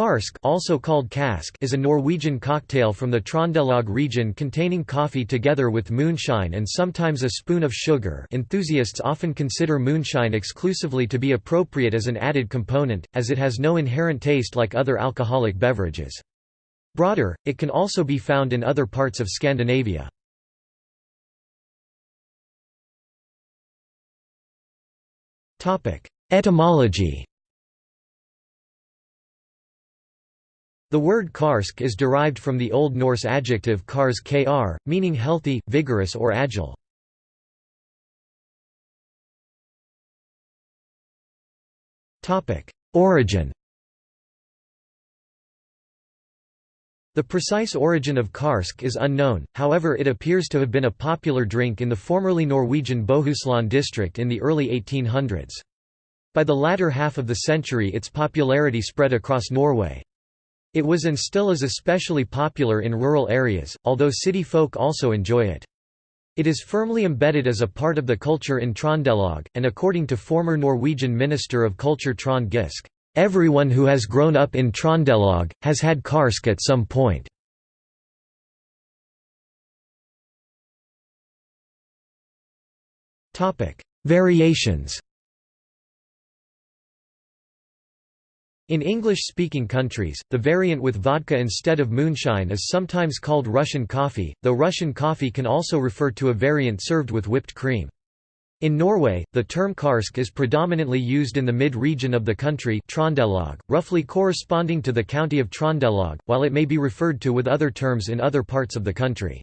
Karsk also called kask is a Norwegian cocktail from the Trondelag region containing coffee together with moonshine and sometimes a spoon of sugar enthusiasts often consider moonshine exclusively to be appropriate as an added component, as it has no inherent taste like other alcoholic beverages. Broader, it can also be found in other parts of Scandinavia. Etymology The word karsk is derived from the Old Norse adjective karskr, meaning healthy, vigorous or agile. Origin The precise origin of karsk is unknown, however it appears to have been a popular drink in the formerly Norwegian Bohuslän district in the early 1800s. By the latter half of the century its popularity spread across Norway. It was and still is especially popular in rural areas, although city folk also enjoy it. It is firmly embedded as a part of the culture in Trondelag, and according to former Norwegian Minister of Culture Trond Giske, "...everyone who has grown up in Trondelag, has had karsk at some point." Variations In English-speaking countries, the variant with vodka instead of moonshine is sometimes called Russian coffee, though Russian coffee can also refer to a variant served with whipped cream. In Norway, the term karsk is predominantly used in the mid-region of the country Trondelag, roughly corresponding to the county of Trondelag, while it may be referred to with other terms in other parts of the country.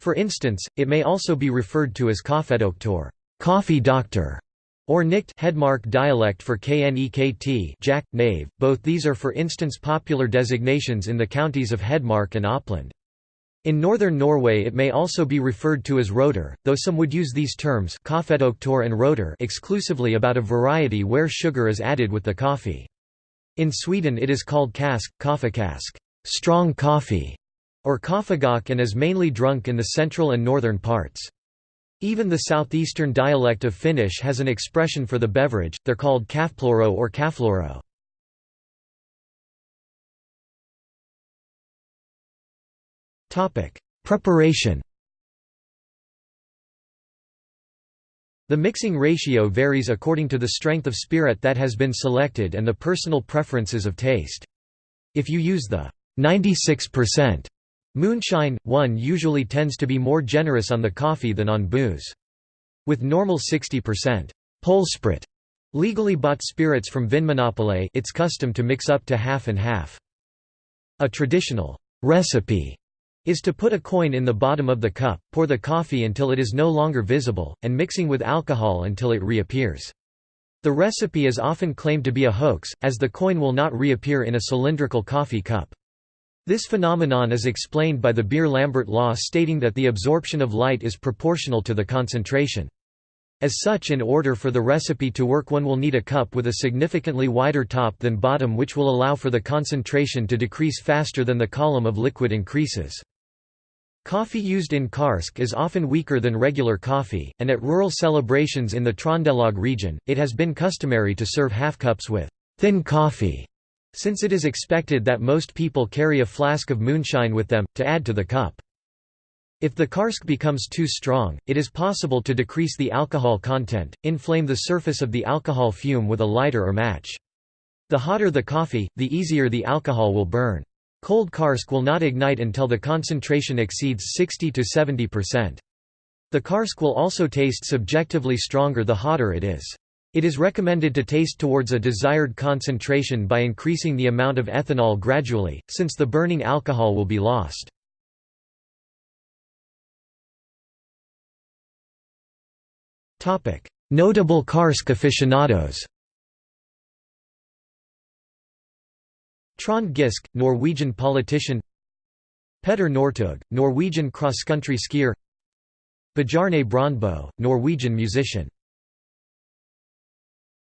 For instance, it may also be referred to as kaffedoktor coffee doctor", or Nikt Hedmark dialect for Knekt Jack, Knave, both these are for instance popular designations in the counties of Hedmark and Oppland. In northern Norway it may also be referred to as rotor, though some would use these terms and rotor exclusively about a variety where sugar is added with the coffee. In Sweden it is called kask, kaffekask strong coffee", or kaffegok and is mainly drunk in the central and northern parts. Even the southeastern dialect of Finnish has an expression for the beverage, they're called kaffploro or kaffloro. Preparation The mixing ratio varies according to the strength of spirit that has been selected and the personal preferences of taste. If you use the 96% Moonshine, one usually tends to be more generous on the coffee than on booze. With normal 60% Polsprit legally bought spirits from Vinmonopolet it's custom to mix up to half and half. A traditional recipe is to put a coin in the bottom of the cup, pour the coffee until it is no longer visible, and mixing with alcohol until it reappears. The recipe is often claimed to be a hoax, as the coin will not reappear in a cylindrical coffee cup. This phenomenon is explained by the Beer-Lambert law stating that the absorption of light is proportional to the concentration. As such in order for the recipe to work one will need a cup with a significantly wider top than bottom which will allow for the concentration to decrease faster than the column of liquid increases. Coffee used in Karsk is often weaker than regular coffee, and at rural celebrations in the Trondelag region, it has been customary to serve half cups with thin coffee since it is expected that most people carry a flask of moonshine with them, to add to the cup. If the karsk becomes too strong, it is possible to decrease the alcohol content, inflame the surface of the alcohol fume with a lighter or match. The hotter the coffee, the easier the alcohol will burn. Cold karsk will not ignite until the concentration exceeds 60 to 70%. The karsk will also taste subjectively stronger the hotter it is. It is recommended to taste towards a desired concentration by increasing the amount of ethanol gradually, since the burning alcohol will be lost. Notable Karsk aficionados Trond Giske, Norwegian politician Petter Northug, Norwegian cross-country skier Bjarne Brøndbo, Norwegian musician